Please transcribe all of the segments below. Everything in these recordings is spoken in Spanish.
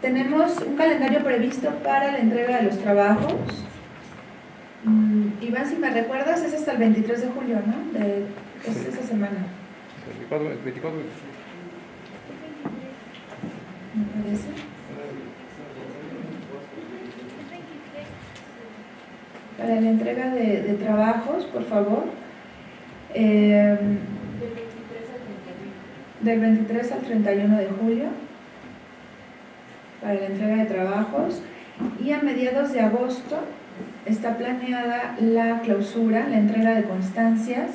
tenemos un calendario previsto para la entrega de los trabajos. Mm, Iván, si me recuerdas, es hasta el 23 de julio, ¿no? De, es Sí. esa semana, 24, 24, me parece. Para la entrega de, de trabajos, por favor. Eh, del 23 al 31 de julio para la entrega de trabajos y a mediados de agosto está planeada la clausura, la entrega de constancias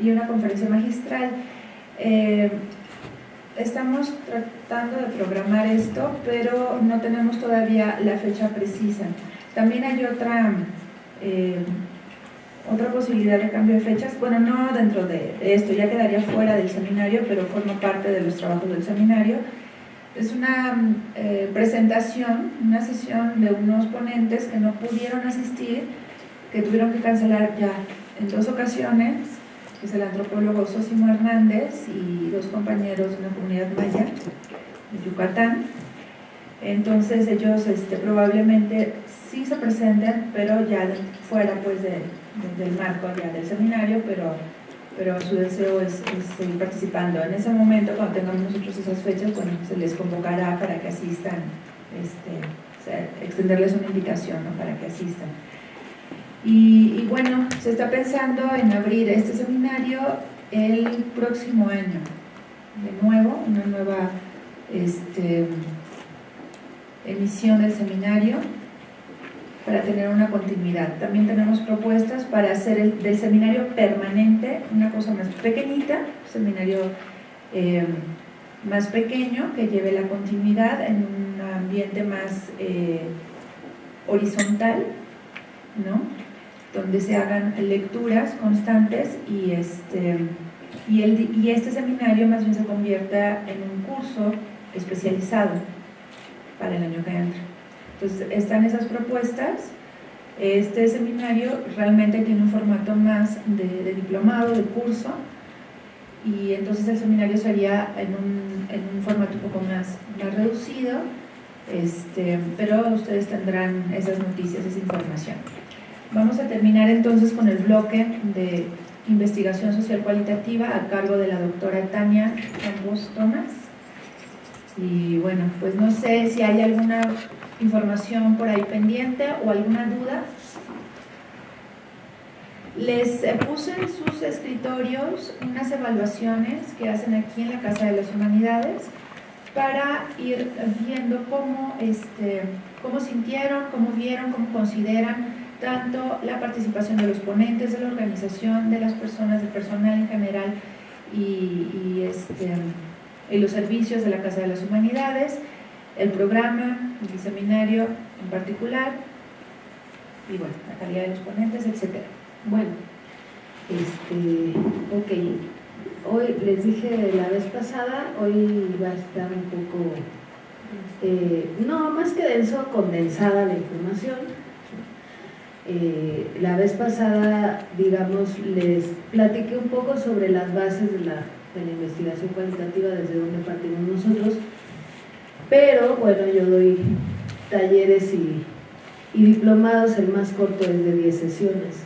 y una conferencia magistral. Eh, estamos tratando de programar esto, pero no tenemos todavía la fecha precisa. También hay otra, eh, otra posibilidad de cambio de fechas, bueno, no dentro de esto, ya quedaría fuera del seminario, pero forma parte de los trabajos del seminario. Es una eh, presentación, una sesión de unos ponentes que no pudieron asistir, que tuvieron que cancelar ya en dos ocasiones, es el antropólogo Sosimo Hernández y dos compañeros de una comunidad maya de Yucatán. Entonces ellos este, probablemente sí se presenten, pero ya fuera pues de- del marco ya del seminario, pero, pero su deseo es, seguir participando. En ese momento, cuando tengamos nosotros esas fechas, bueno, se les convocará para que asistan, este, extenderles una invitación para que asistan. Y, y bueno, se está pensando en abrir este seminario el próximo año, de nuevo, una nueva este, emisión del seminario para tener una continuidad. También tenemos propuestas para hacer el, del seminario permanente una cosa más pequeñita, seminario eh, más pequeño que lleve la continuidad en un ambiente más eh, horizontal, ¿no? donde se hagan lecturas constantes y este, y, el, y este seminario más bien se convierta en un curso especializado para el año que entra. Entonces, están esas propuestas. Este seminario realmente tiene un formato más de, diplomado, de curso, y entonces el seminario sería en un, en un formato un poco más, más reducido, este, pero ustedes tendrán esas noticias, esa información. Vamos a terminar entonces con el bloque de investigación social cualitativa a cargo de la doctora Tania Campos Tomás. Y bueno, pues no sé si hay alguna información por ahí pendiente o alguna duda. Les eh, puse en sus escritorios unas evaluaciones que hacen aquí en la Casa de las Humanidades para ir viendo cómo, este, cómo sintieron, cómo vieron, cómo consideran tanto la participación de los ponentes, de la organización, de las personas, del personal en general y, este, y los servicios de la Casa de las Humanidades, el programa, el seminario en particular, y bueno, la calidad de los ponentes, etc. Bueno, este, ok, hoy les dije la vez pasada, hoy va a estar un poco, eh, no, más que denso, condensada la información. Eh, la vez pasada, digamos, les platiqué un poco sobre las bases de la, de la investigación cualitativa, desde donde partimos nosotros, pero bueno, yo doy talleres y, y diplomados, el más corto es de 10 sesiones,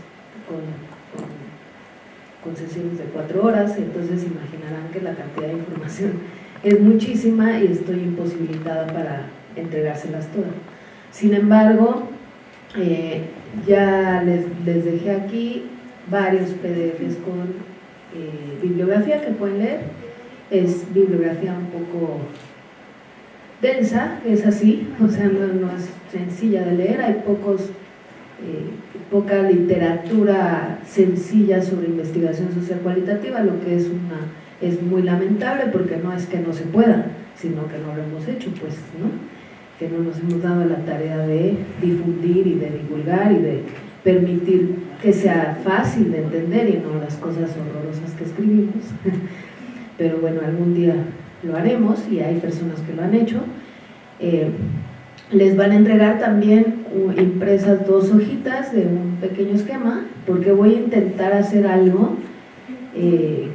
con, sesiones de 4 horas, entonces imaginarán que la cantidad de información es muchísima y estoy imposibilitada para entregárselas todas. Sin embargo, eh, ya les, les, dejé aquí varios PDFs con eh, bibliografía que pueden leer. Es bibliografía un poco densa, es así, o sea, no, no es sencilla de leer, hay pocos, eh, poca literatura sencilla sobre investigación social cualitativa, lo que es, una, es muy lamentable porque no es que no se pueda, sino que no lo hemos hecho, pues, ¿no? que no nos hemos dado la tarea de difundir y de divulgar y de permitir que sea fácil de entender y no las cosas horrorosas que escribimos. Pero bueno, algún día lo haremos y hay personas que lo han hecho. Eh, les van a entregar también uh, impresas dos hojitas de un pequeño esquema porque voy a intentar hacer algo eh,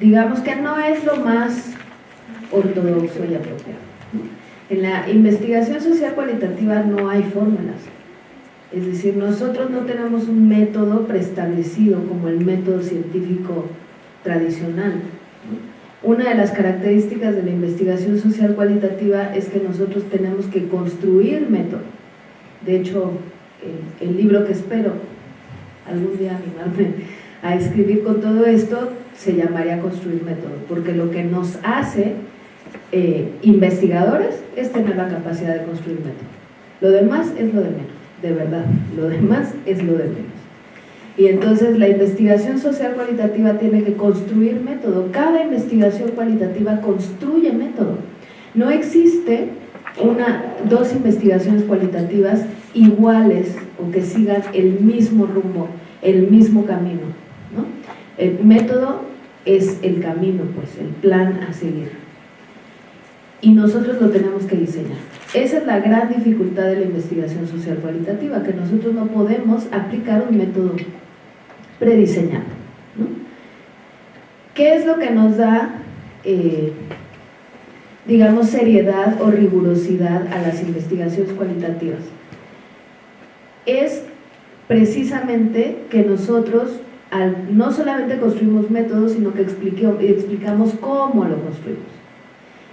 digamos que no es lo más ortodoxo y apropiado. En la investigación social cualitativa no hay fórmulas. Es decir, nosotros no tenemos un método preestablecido como el método científico tradicional. Una de las características de la investigación social cualitativa es que nosotros tenemos que construir método. De hecho, el, libro que espero algún día animarme a escribir con todo esto se llamaría Construir Método, porque lo que nos hace eh, investigadores es tener la capacidad de construir método. Lo demás es lo de menos, de verdad, lo demás es lo de menos. Y entonces la investigación social cualitativa tiene que construir método. Cada investigación cualitativa construye método. No existe una, dos investigaciones cualitativas iguales o que sigan el mismo rumbo, el mismo camino. El método es el camino, pues, el plan a seguir. Y nosotros lo tenemos que diseñar. Esa es la gran dificultad de la investigación social cualitativa, que nosotros no podemos aplicar un método prediseñado. ¿no? ¿Qué es lo que nos da, eh, digamos, seriedad o rigurosidad a las investigaciones cualitativas? Es precisamente que nosotros no solamente construimos métodos, sino que explicamos cómo lo construimos.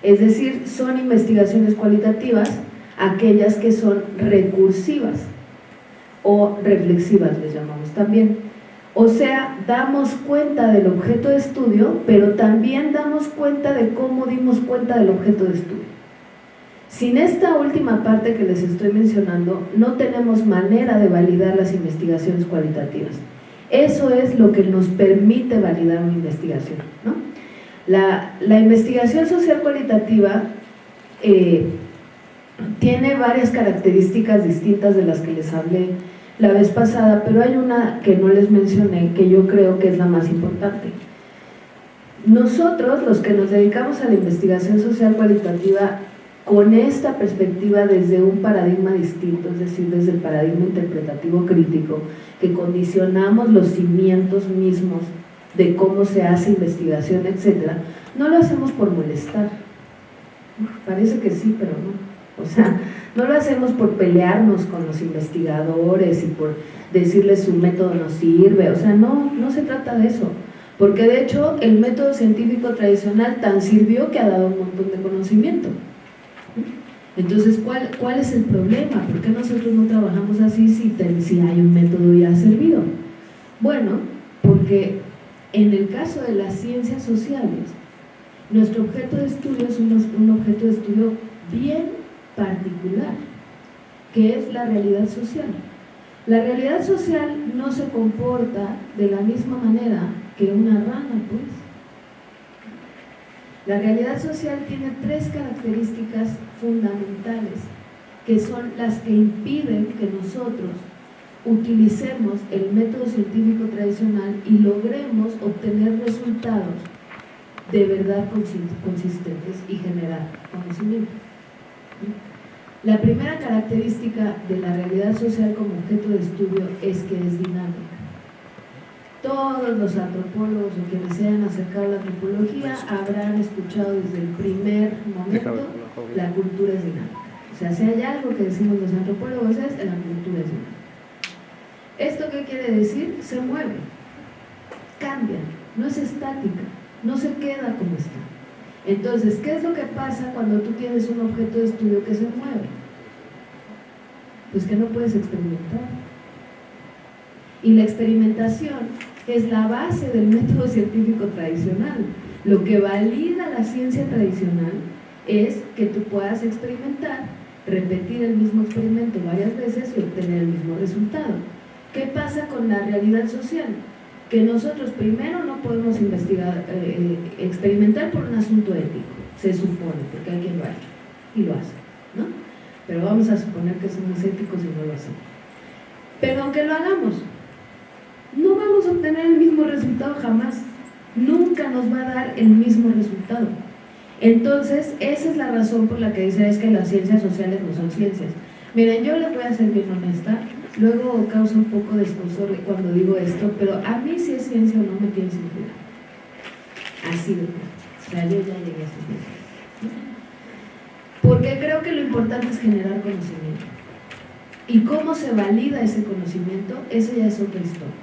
Es decir, son investigaciones cualitativas aquellas que son recursivas o reflexivas, les llamamos también. O sea, damos cuenta del objeto de estudio, pero también damos cuenta de cómo dimos cuenta del objeto de estudio. Sin esta última parte que les estoy mencionando, no tenemos manera de validar las investigaciones cualitativas. Eso es lo que nos permite validar una investigación. La, investigación social cualitativa eh, tiene varias características distintas de las que les hablé la vez pasada, pero hay una que no les mencioné que yo creo que es la más importante. Nosotros, los que nos dedicamos a la investigación social cualitativa, con esta perspectiva desde un paradigma distinto, es decir, desde el paradigma interpretativo crítico, que condicionamos los cimientos mismos de cómo se hace investigación, etcétera, no lo hacemos por molestar. Parece que sí, pero no. O sea, no lo hacemos por pelearnos con los investigadores y por decirles su método no sirve, o sea, no, no se trata de eso. Porque de hecho el método científico tradicional tan sirvió que ha dado un montón de conocimiento. Entonces, ¿cuál, ¿cuál es el problema? ¿Por qué nosotros no trabajamos así si, si hay un método ya servido? Bueno, porque en el caso de las ciencias sociales, nuestro objeto de estudio es un, un objeto de estudio bien particular, que es la realidad social. La realidad social no se comporta de la misma manera que una rana, pues. La realidad social tiene tres características fundamentales, que son las que impiden que nosotros utilicemos el método científico tradicional y logremos obtener resultados de verdad consistentes y generar conocimiento. La primera característica de la realidad social como objeto de estudio es que es dinámica. Todos los antropólogos o quienes se hayan acercado a la antropología habrán escuchado desde el primer momento la cultura es dinámica. O sea, si hay algo que decimos los antropólogos es la cultura es dinámica. ¿Esto qué quiere decir? Se mueve, cambia, no es estática, no se queda como está. Entonces, ¿qué es lo que pasa cuando tú tienes un objeto de estudio que se mueve? Pues que no puedes experimentar. Y la experimentación es la base del método científico tradicional. Lo que valida la ciencia tradicional es que tú puedas experimentar, repetir el mismo experimento varias veces y obtener el mismo resultado. ¿Qué pasa con la realidad social? Que nosotros primero no podemos investigar, eh, experimentar por un asunto ético, se supone, porque hay lo ha hecho y lo hace, ¿no? Pero vamos a suponer que somos éticos y no lo hacemos. Pero aunque lo hagamos, no vamos a obtener el mismo resultado jamás. Nunca nos va a dar el mismo resultado. Entonces, esa es la razón por la que dice es que las ciencias sociales no son ciencias. Miren, yo les voy a ser bien honesta, Luego causa un poco de esposor cuando digo esto, pero a mí si es ciencia o no me tiene sentido. Así de O sea, yo ya llegué a ese Porque creo que lo importante es generar conocimiento. Y cómo se valida ese conocimiento, eso ya es otra historia.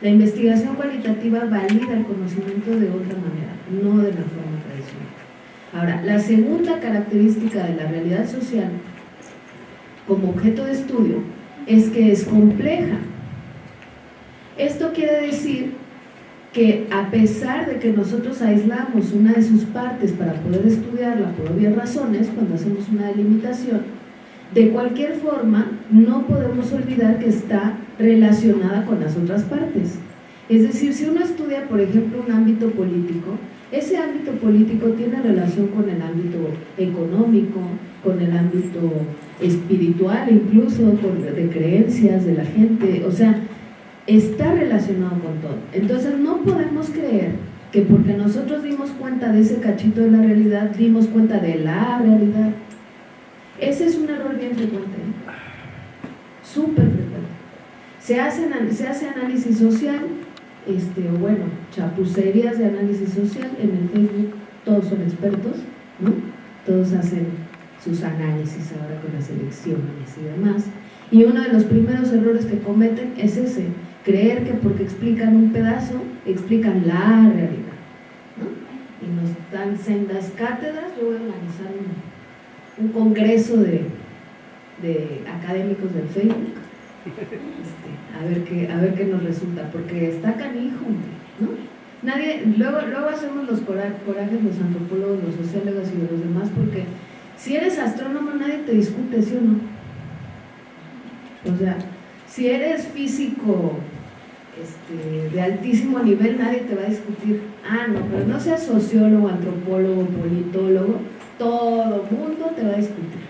La investigación cualitativa valida el conocimiento de otra manera, no de la forma tradicional. Ahora, la segunda característica de la realidad social como objeto de estudio es que es compleja. Esto quiere decir que a pesar de que nosotros aislamos una de sus partes para poder estudiarla por obvias razones, cuando hacemos una delimitación, de cualquier forma no podemos olvidar que está relacionada con las otras partes. Es decir, si uno estudia, por ejemplo, un ámbito político, ese ámbito político tiene relación con el ámbito económico, con el ámbito espiritual, incluso de creencias de la gente, o sea, está relacionado con todo. Entonces no podemos creer que porque nosotros dimos cuenta de ese cachito de la realidad, dimos cuenta de la realidad. Ese es un error bien frecuente, ¿eh? súper frecuente. Se hace, se hace análisis social, este, bueno, chapucerías de análisis social en el Facebook, todos son expertos, ¿no? Todos hacen sus análisis ahora con las elecciones y demás. Y uno de los primeros errores que cometen es ese, creer que porque explican un pedazo, explican la realidad. Y nos dan sendas cátedras, yo voy a organizar un, congreso de, académicos del Facebook, este, a, ver qué, a ver qué nos resulta, porque está canijo, ¿no? Nadie, luego, luego hacemos los corajes los antropólogos, los sociólogos y los demás, porque si eres astrónomo nadie te discute, ¿sí o no? O sea, si eres físico este, de altísimo nivel, nadie te va a discutir. Ah, no, pero no seas sociólogo, antropólogo, politólogo, todo mundo te va a discutir.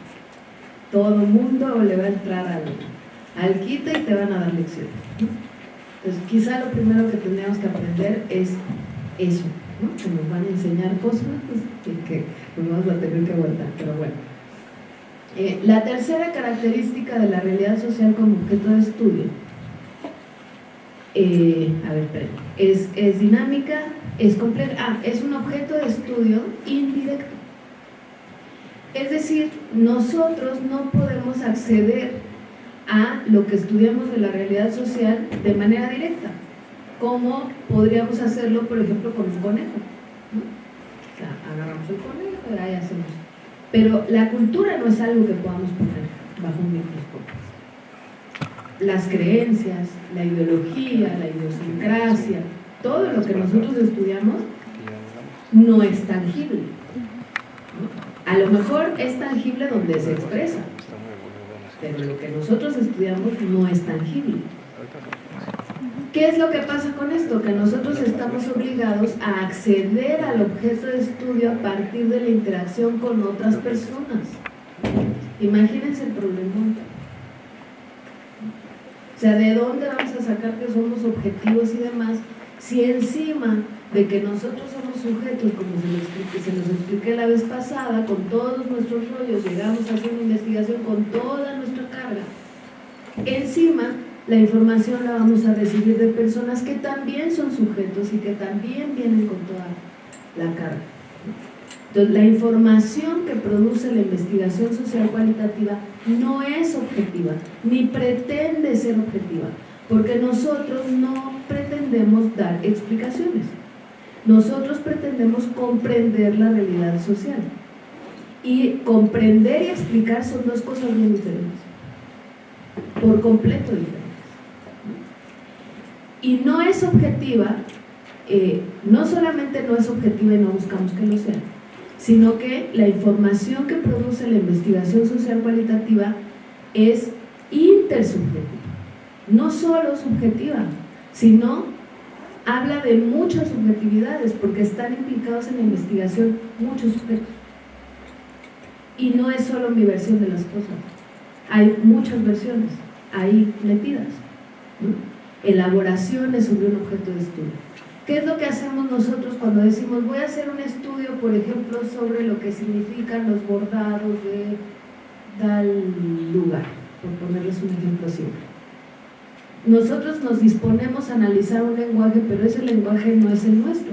Todo mundo le va a entrar al, al quita y te van a dar lecciones. Entonces, quizá lo primero que tendríamos que aprender es eso, que nos van a enseñar cosas pues, que nos vamos a tener que aguantar, pero bueno. Eh, la tercera característica de la realidad social como objeto de estudio, eh, a ver, es, es dinámica, es compleja, ah, es un objeto de estudio indirecto. Es decir, nosotros no podemos acceder a lo que estudiamos de la realidad social de manera directa, como podríamos hacerlo, por ejemplo, con un conejo. O sea, agarramos el conejo y ahí hacemos pero la cultura no es algo que podamos poner bajo un microscopio. Las creencias, la ideología, la idiosincrasia, todo lo que nosotros estudiamos no es tangible. A lo mejor es tangible donde se expresa, pero lo que nosotros estudiamos no es tangible. ¿Qué es lo que pasa con esto? Que nosotros estamos obligados a acceder al objeto de estudio a partir de la interacción con otras personas. Imagínense el problema. O sea, ¿de dónde vamos a sacar que somos objetivos y demás? Si encima de que nosotros somos sujetos, como se, nos expliqué la vez pasada, con todos nuestros rollos, llegamos a hacer una investigación con toda nuestra carga, encima la información la vamos a recibir de personas que también son sujetos y que también vienen con toda la carga. Entonces, la información que produce la investigación social cualitativa no es objetiva, ni pretende ser objetiva, porque nosotros no pretendemos dar explicaciones. Nosotros pretendemos comprender la realidad social. Y comprender y explicar son dos cosas bien diferentes, por completo diferentes y no es objetiva, eh, no solamente no es objetiva y no buscamos que lo sea, sino que la información que produce la investigación social cualitativa es intersubjetiva, no solo subjetiva, sino habla de muchas subjetividades porque están implicados en la investigación muchos sujetos. Y no es solo mi versión de las cosas, hay muchas versiones ahí metidas elaboraciones sobre un objeto de estudio. ¿Qué es lo que hacemos nosotros cuando decimos voy a hacer un estudio, por ejemplo, sobre lo que significan los bordados de tal lugar, por ponerles un ejemplo simple? Nosotros nos disponemos a analizar un lenguaje, pero ese lenguaje no es el nuestro.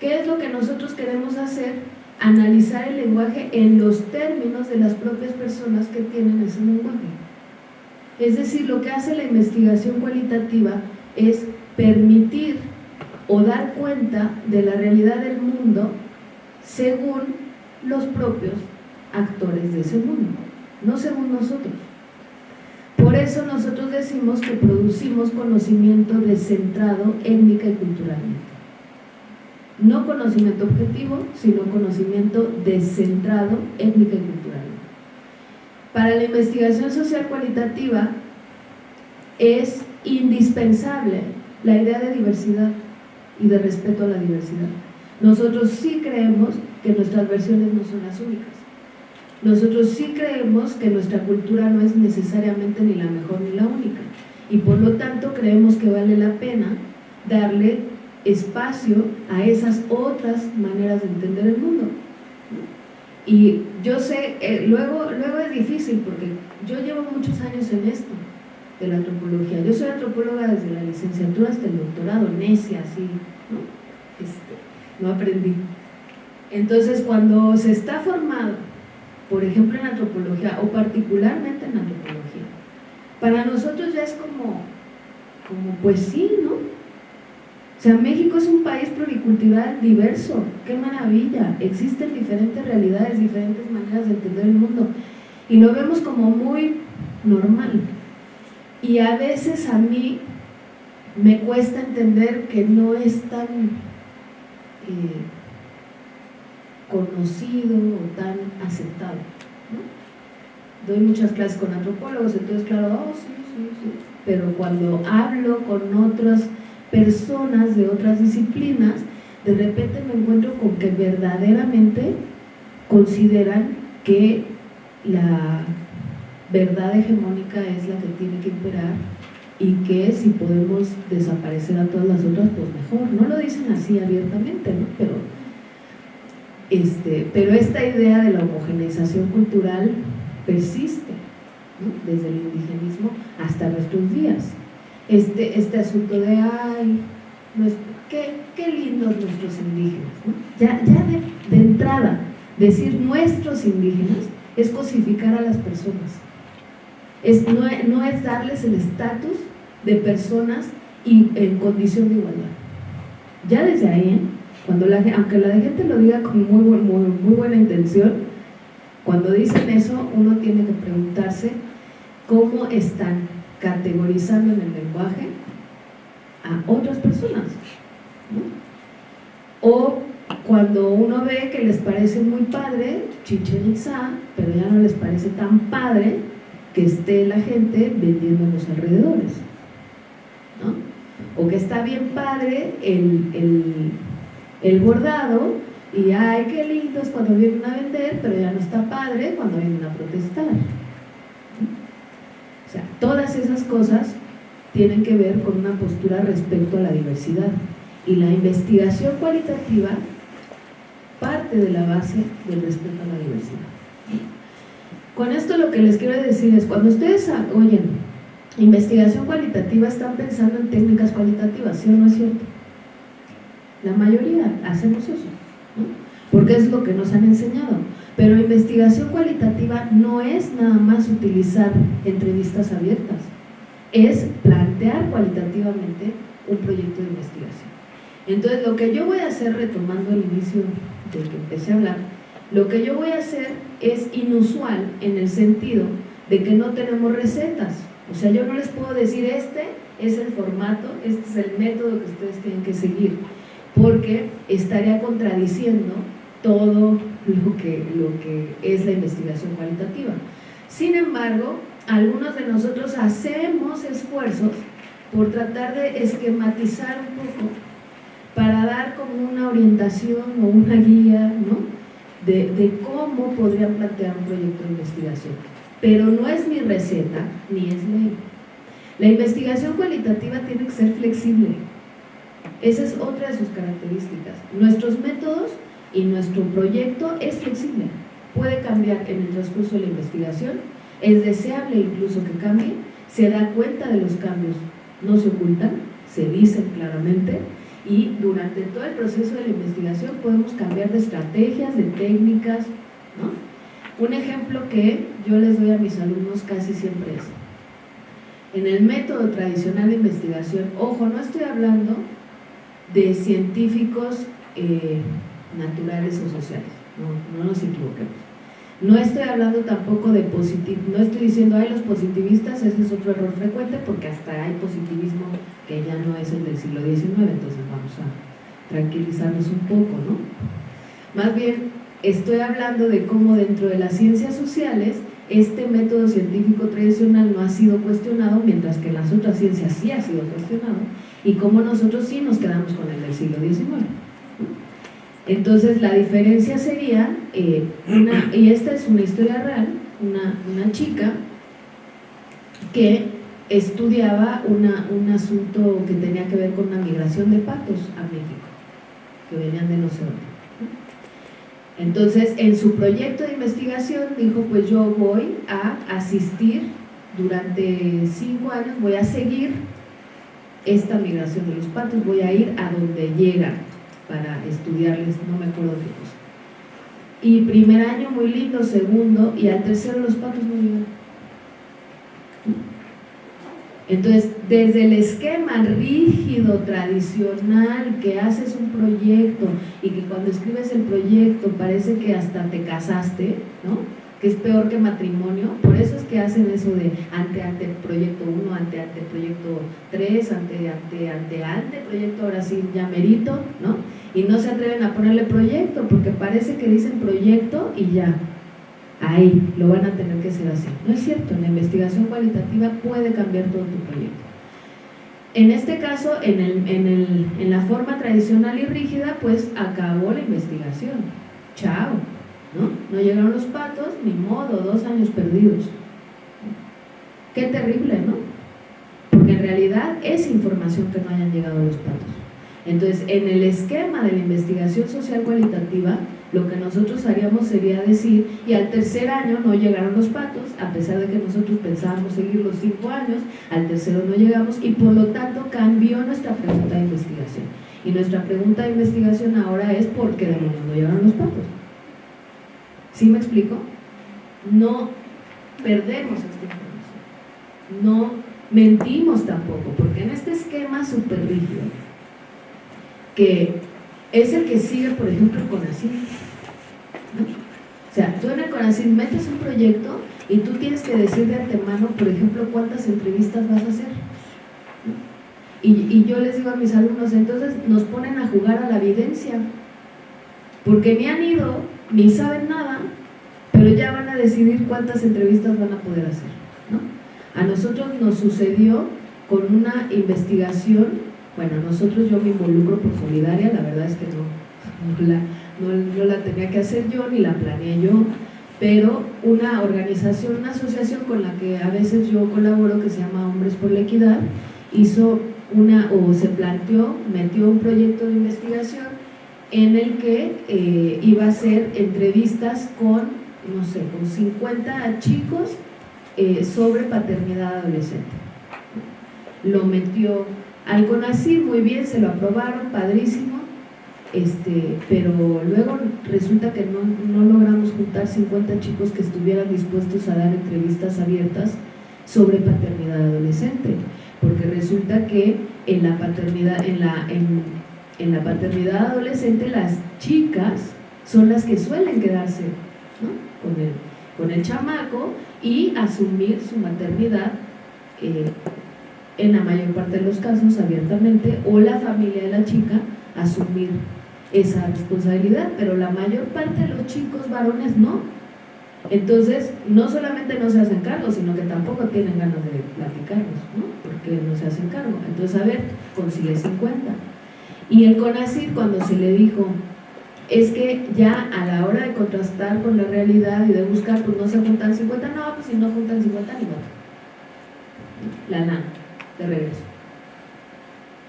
¿Qué es lo que nosotros queremos hacer? analizar el lenguaje en los términos de las propias personas que tienen ese lenguaje. Es decir, lo que hace la investigación cualitativa es permitir o dar cuenta de la realidad del mundo según los propios actores de ese mundo, no según nosotros. Por eso nosotros decimos que producimos conocimiento descentrado étnica y culturalmente. No conocimiento objetivo, sino conocimiento descentrado étnica y culturalmente. Para la investigación social cualitativa es indispensable la idea de diversidad y de respeto a la diversidad. Nosotros sí creemos que nuestras versiones no son las únicas. Nosotros sí creemos que nuestra cultura no es necesariamente ni la mejor ni la única. Y por lo tanto creemos que vale la pena darle espacio a esas otras maneras de entender el mundo. Y yo sé, eh, luego, luego es difícil porque yo llevo muchos años en esto de la antropología. Yo soy antropóloga desde la licenciatura hasta el doctorado, necia, así, ¿no? Este, no aprendí. Entonces, cuando se está formado, por ejemplo en antropología, o particularmente en antropología, para nosotros ya es como, como pues sí, ¿no? O sea, México es un país pluricultural diverso, qué maravilla, existen diferentes realidades, diferentes maneras de entender el mundo, y lo vemos como muy normal. Y a veces a mí me cuesta entender que no es tan eh, conocido o tan aceptado. Doy muchas clases con antropólogos, entonces claro, oh, sí, sí, sí. Pero cuando hablo con otras personas de otras disciplinas, de repente me encuentro con que verdaderamente consideran que la verdad hegemónica es la que tiene que imperar y que si podemos desaparecer a todas las otras, pues mejor. No lo dicen así abiertamente, ¿no? Pero, este, pero esta idea de la homogeneización cultural persiste, desde el indigenismo hasta nuestros días. Este, este asunto de, ay, qué, qué lindos nuestros indígenas. Ya, ya de, entrada, decir nuestros indígenas es cosificar a las personas es, no, es darles el estatus de personas y, en condición de igualdad. Ya desde ahí, ¿eh? cuando la, aunque la gente lo diga con muy, muy, muy buena intención, cuando dicen eso uno tiene que preguntarse cómo están categorizando en el lenguaje a otras personas. O cuando uno ve que les parece muy padre Chichen Itza, pero ya no les parece tan padre que esté la gente vendiendo en los alrededores. O que está bien padre el, el, bordado y ay, qué lindos cuando vienen a vender, pero ya no está padre cuando vienen a protestar. O sea, todas esas cosas tienen que ver con una postura respecto a la diversidad. Y la investigación cualitativa parte de la base del respeto a la diversidad. Con esto lo que les quiero decir es, cuando ustedes oyen investigación cualitativa, están pensando en técnicas cualitativas, ¿sí o no es cierto? La mayoría hacemos eso, porque es lo que nos han enseñado. Pero investigación cualitativa no es nada más utilizar entrevistas abiertas, es plantear cualitativamente un proyecto de investigación. Entonces, lo que yo voy a hacer, retomando el inicio del que empecé a hablar, lo que yo voy a hacer es inusual en el sentido de que no tenemos recetas. O sea, yo no les puedo decir este es el formato, este es el método que ustedes tienen que seguir, porque estaría contradiciendo todo lo que, lo que es la investigación cualitativa. Sin embargo, algunos de nosotros hacemos esfuerzos por tratar de esquematizar un poco para dar como una orientación o una guía, ¿no? de, cómo podrían plantear un proyecto de investigación. Pero no es mi receta, ni es ley. La investigación cualitativa tiene que ser flexible. Esa es otra de sus características. Nuestros métodos y nuestro proyecto es flexible. Puede cambiar en el transcurso de la investigación, es deseable incluso que cambie, se da cuenta de los cambios, no se ocultan, se dicen claramente y durante todo el proceso de la investigación podemos cambiar de estrategias, de técnicas, ¿no? Un ejemplo que yo les doy a mis alumnos casi siempre es, en el método tradicional de investigación, ojo, no estoy hablando de científicos eh, naturales o sociales, no, no nos equivoquemos. No estoy hablando tampoco de positivo, no estoy diciendo, hay los positivistas, ese es otro error frecuente porque hasta hay positivismo que ya no es el del siglo XIX, entonces vamos a tranquilizarnos un poco, ¿no? Más bien, estoy hablando de cómo dentro de las ciencias sociales este método científico tradicional no ha sido cuestionado, mientras que en las otras ciencias sí ha sido cuestionado, y cómo nosotros sí nos quedamos con el del siglo XIX. Entonces la diferencia sería, eh, una, y esta es una historia real, una, chica que estudiaba un asunto que tenía que ver con una migración de patos a México, que venían de no sé Entonces, en su proyecto de investigación dijo, pues yo voy a asistir durante cinco años, voy a seguir esta migración de los patos, voy a ir a donde llegan para estudiarles, no me acuerdo qué cosa. Y primer año muy lindo, segundo, y al tercero los patos no llegaron. Entonces, desde el esquema rígido, tradicional, que haces un proyecto y que cuando escribes el proyecto parece que hasta te casaste, ¿no? Que es peor que matrimonio, por eso es que hacen eso de ante ante proyecto 1, ante ante proyecto 3, ante ante ante ante proyecto ahora sí ya merito, ¿no? Y no se atreven a ponerle proyecto porque parece que dicen proyecto y ya, ahí lo van a tener que hacer así. No es cierto, la investigación cualitativa puede cambiar todo tu proyecto. En este caso, en, el, en, el, en la forma tradicional y rígida, pues acabó la investigación. Chao. ¿No? No llegaron los patos, ni modo, dos años perdidos. Qué terrible, ¿no? Porque en realidad es información que no hayan llegado los patos. Entonces, en el esquema de la investigación social cualitativa, lo que nosotros haríamos sería decir, y al tercer año no llegaron los patos, a pesar de que nosotros pensábamos seguir los cinco años, al tercero no llegamos, y por lo tanto cambió nuestra pregunta de investigación. Y nuestra pregunta de investigación ahora es, ¿por qué no llegaron los patos? ¿Sí me explico? No perdemos esta información, no mentimos tampoco, porque en este esquema súper rígido, que es el que sigue, por ejemplo, con CONACYT, O sea, tú en el CONACYT metes un proyecto y tú tienes que decir de antemano, por ejemplo, cuántas entrevistas vas a hacer. Y, y, yo les digo a mis alumnos, entonces nos ponen a jugar a la evidencia, porque ni han ido ni saben nada, pero ya van a decidir cuántas entrevistas van a poder hacer. ¿no? A nosotros nos sucedió con una investigación, bueno, nosotros yo me involucro por solidaria, la verdad es que no, no, la, no, la tenía que hacer yo, ni la planeé yo, pero una organización, una asociación con la que a veces yo colaboro, que se llama Hombres por la Equidad, hizo una, o se planteó, metió un proyecto de investigación en el que eh, iba a hacer entrevistas con, no sé, con 50 chicos eh, sobre paternidad adolescente. Lo metió al CONACYT, muy bien, se lo aprobaron, padrísimo, este, pero luego resulta que no, no logramos juntar 50 chicos que estuvieran dispuestos a dar entrevistas abiertas sobre paternidad adolescente, porque resulta que en la paternidad, en la, en la paternidad adolescente las chicas son las que suelen quedarse con, el, chamaco y asumir su maternidad eh, en la mayor parte de los casos abiertamente o la familia de la chica asumir esa responsabilidad, pero la mayor parte de los chicos varones no. Entonces, no solamente no se hacen cargo, sino que tampoco tienen ganas de platicarlos, ¿no? porque no se hacen cargo. Entonces, a ver, consigue 50 y el CONACYT cuando se le dijo, es que ya a la hora de contrastar con la realidad y de buscar, pues no se juntan 50, no, pues si no juntan 50 ni modo. La nada, de regreso.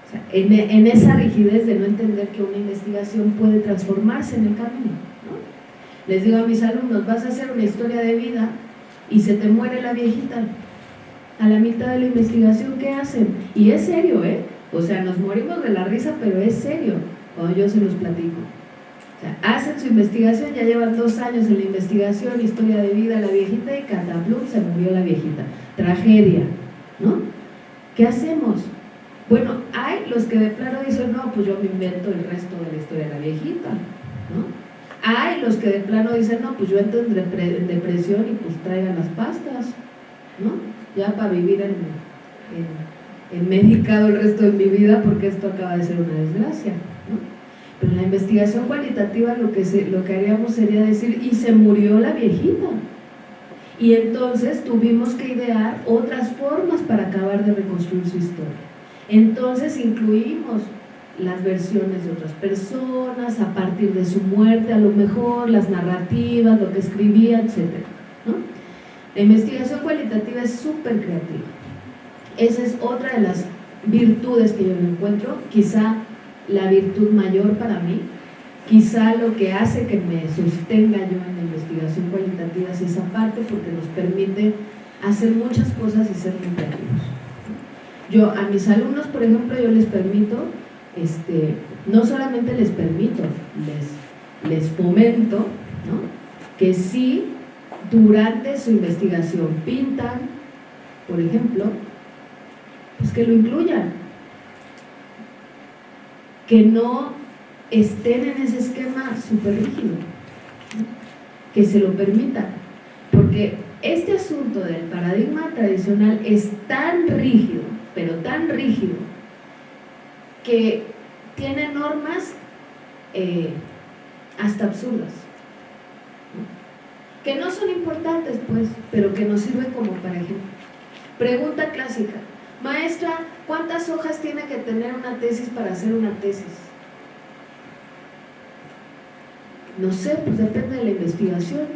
O sea, en, en, esa rigidez de no entender que una investigación puede transformarse en el camino. ¿no? Les digo a mis alumnos, vas a hacer una historia de vida y se te muere la viejita. A la mitad de la investigación, ¿qué hacen? Y es serio, ¿eh? O sea, nos morimos de la risa, pero es serio cuando yo se los platico. O sea, hacen su investigación, ya llevan dos años en la investigación, historia de vida, la viejita y cataplum se murió la viejita. Tragedia, ¿no? ¿Qué hacemos? Bueno, hay los que de plano dicen, no, pues yo me invento el resto de la historia de la viejita, ¿no? Hay los que de plano dicen, no, pues yo entro en, depresión y pues traigan las pastas, ¿no? Ya para vivir en, en, en medicado el resto de mi vida porque esto acaba de ser una desgracia, ¿no? Pero la investigación cualitativa lo que, lo que haríamos sería decir, y se murió la viejita. Y entonces tuvimos que idear otras formas para acabar de reconstruir su historia. Entonces incluimos las versiones de otras personas, a partir de su muerte a lo mejor, las narrativas, lo que escribía, etc. La investigación cualitativa es súper creativa. Esa es otra de las virtudes que yo encuentro, quizá la virtud mayor para mí. Quizá lo que hace que me sostenga yo en la investigación cualitativa es esa parte porque nos permite hacer muchas cosas y ser muy creativos. Yo a mis alumnos, por ejemplo, yo les permito, este, no solamente les permito, les, les fomento ¿no? que si durante su investigación pintan, por ejemplo, pues que lo incluyan, que no estén en ese esquema súper rígido, que se lo permitan, porque este asunto del paradigma tradicional es tan rígido, pero tan rígido, que tiene normas eh, hasta absurdas, que no son importantes pues, pero que nos sirven como para. Pregunta clásica, Maestra, ¿cuántas hojas tiene que tener una tesis para hacer una tesis? No sé, pues depende de la investigación.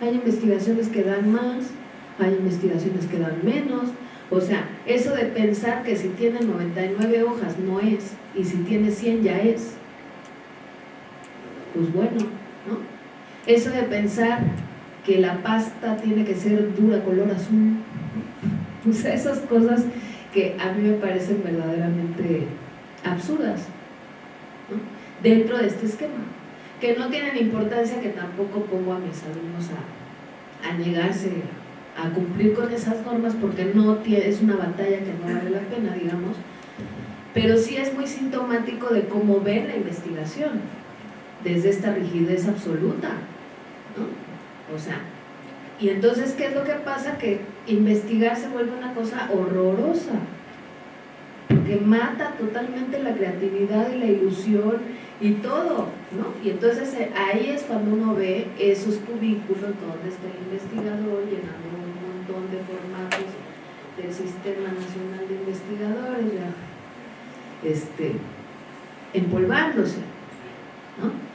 Hay investigaciones que dan más, hay investigaciones que dan menos. O sea, eso de pensar que si tiene 99 hojas no es, y si tiene 100 ya es. Pues bueno, ¿no? Eso de pensar que la pasta tiene que ser dura color azul. O sea, esas cosas que a mí me parecen verdaderamente absurdas dentro de este esquema, que no tienen importancia, que tampoco pongo a mis alumnos a, a negarse a cumplir con esas normas porque no es una batalla que no vale la pena, digamos, pero sí es muy sintomático de cómo ven la investigación, desde esta rigidez absoluta, ¿no? O sea, y entonces, ¿qué es lo que pasa? Que investigar se vuelve una cosa horrorosa, porque mata totalmente la creatividad y la ilusión y todo, ¿no? Y entonces eh, ahí es cuando uno ve esos cubículos donde está el investigador llenando un montón de formatos del Sistema Nacional de Investigadores, ya, este, empolvándose, ¿no?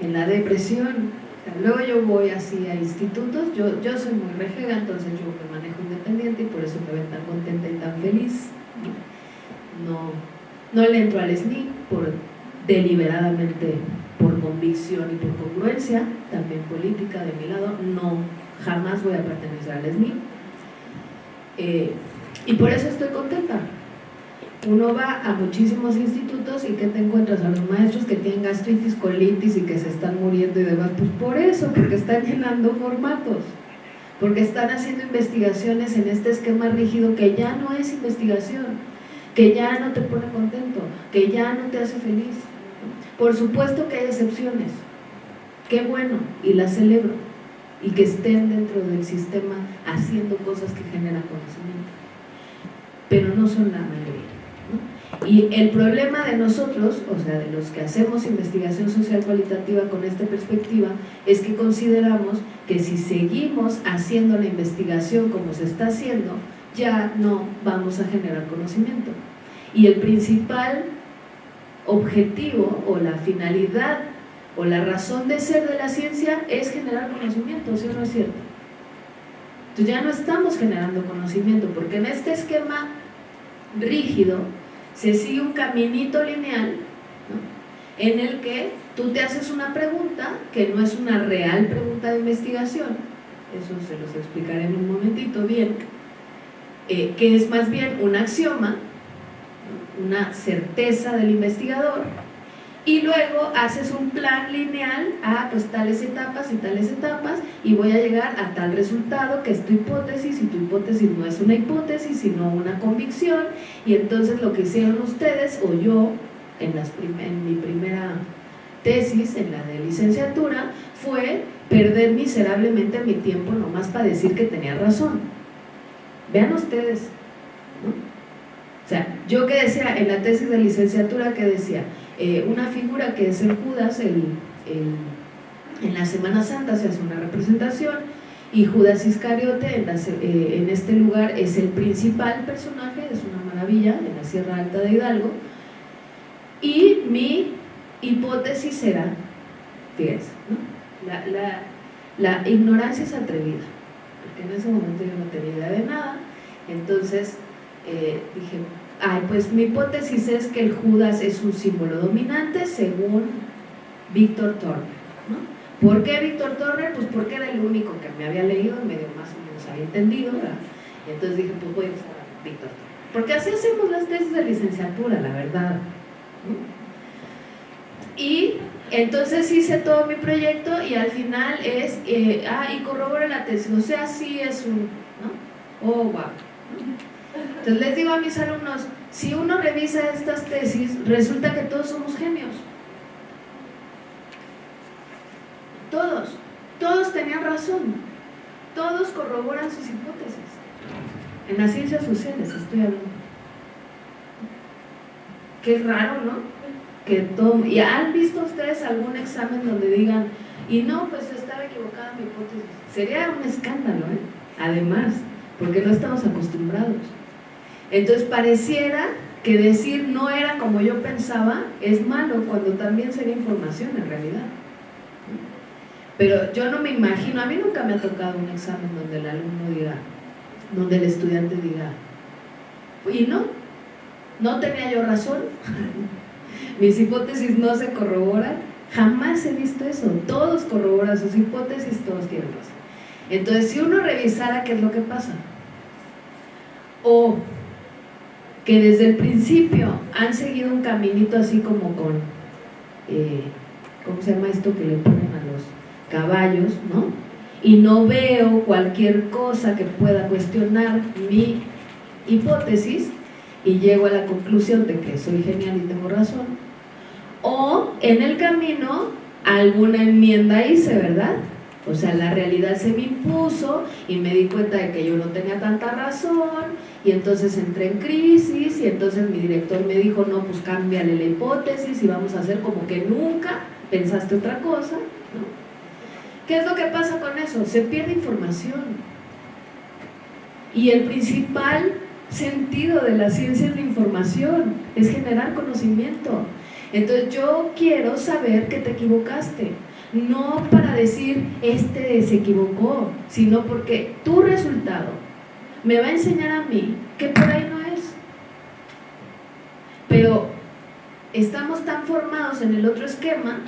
En la depresión, Luego yo voy así a institutos, yo, yo soy muy rejega, entonces yo me manejo independiente y por eso me ven tan contenta y tan feliz. No, no le entro al SNI por, deliberadamente por convicción y por congruencia, también política de mi lado, no, jamás voy a pertenecer al SNI. Eh, y por eso estoy contenta, uno va a muchísimos institutos y que te encuentras a los maestros que tienen gastritis, colitis y que se están muriendo y demás, pues por eso, porque están llenando formatos, porque están haciendo investigaciones en este esquema rígido que ya no es investigación, que ya no te pone contento, que ya no te hace feliz. Por supuesto que hay excepciones, qué bueno, y las celebro, y que estén dentro del sistema haciendo cosas que generan conocimiento, pero no son la mayoría. Y el problema de nosotros, o sea, de los que hacemos investigación social cualitativa con esta perspectiva, es que consideramos que si seguimos haciendo la investigación como se está haciendo, ya no vamos a generar conocimiento. Y el principal objetivo o la finalidad o la razón de ser de la ciencia es generar conocimiento, ¿sí o no es cierto? Entonces ya no estamos generando conocimiento, porque en este esquema rígido se sigue un caminito lineal en el que tú te haces una pregunta que no es una real pregunta de investigación, eso se los explicaré en un momentito. Bien, eh, que es más bien un axioma, una certeza del investigador, y luego haces un plan lineal a pues tales etapas y tales etapas y voy a llegar a tal resultado que es tu hipótesis y tu hipótesis no es una hipótesis sino una convicción y entonces lo que hicieron ustedes o yo en, las en mi primera tesis, en la de licenciatura, fue perder miserablemente mi tiempo nomás para decir que tenía razón. Vean ustedes, O sea, yo que decía en la tesis de licenciatura que decía, eh, una figura que es el Judas, el, en la Semana Santa se hace una representación y Judas Iscariote en, eh, este lugar es el principal personaje, es una maravilla, en la Sierra Alta de Hidalgo, y mi hipótesis era, fíjense, la, la, la, ignorancia es atrevida, porque en ese momento yo no tenía idea de nada, entonces eh, dije, ay, pues mi hipótesis es que el Judas es un símbolo dominante según Víctor Turner. ¿no? ¿Por qué Víctor Turner? Pues porque era el único que me había leído y medio más o menos había entendido, ¿verdad? Y entonces dije, pues voy a usar Víctor Turner. Porque así hacemos las tesis de licenciatura, la verdad. Y entonces hice todo mi proyecto y al final es, eh, ah, y corrobora la tesis, o sea, sí es un, ¿no? Oh, wow. Entonces les digo a mis alumnos, si uno revisa estas tesis, resulta que todos somos genios. Todos, todos tenían razón, todos corroboran sus hipótesis. En las ciencias sociales estoy hablando. Qué raro, ¿no? que todo, ¿y han visto ustedes algún examen donde digan, y no, pues estaba equivocada mi hipótesis? Sería un escándalo, ¿eh? además, porque no estamos acostumbrados. Entonces pareciera que decir no era como yo pensaba es malo, cuando también sería información en realidad. Pero yo no me imagino, a mí nunca me ha tocado un examen donde el alumno diga, donde el estudiante diga, y no, no tenía yo razón, mis hipótesis no se corroboran, jamás he visto eso, todos corroboran sus hipótesis, todos tienen razón. Entonces, si uno revisara qué es lo que pasa, o que desde el principio han seguido un caminito así como con, eh, ¿cómo se llama esto que le ponen a los caballos, no? Y no veo cualquier cosa que pueda cuestionar mi hipótesis, y llego a la conclusión de que soy genial y tengo razón, o en el camino alguna enmienda hice, ¿verdad? O sea, la realidad se me impuso y me di cuenta de que yo no tenía tanta razón y entonces entré en crisis y entonces mi director me dijo, no, pues cámbiale la hipótesis y vamos a hacer como que nunca pensaste otra cosa. ¿Qué es lo que pasa con eso? Se pierde información. Y el principal sentido de la ciencia es la información, es generar conocimiento. Entonces yo quiero saber que te equivocaste, no para decir este se equivocó, sino porque tu resultado me va a enseñar a mí que por ahí no es. Pero estamos tan formados en el otro esquema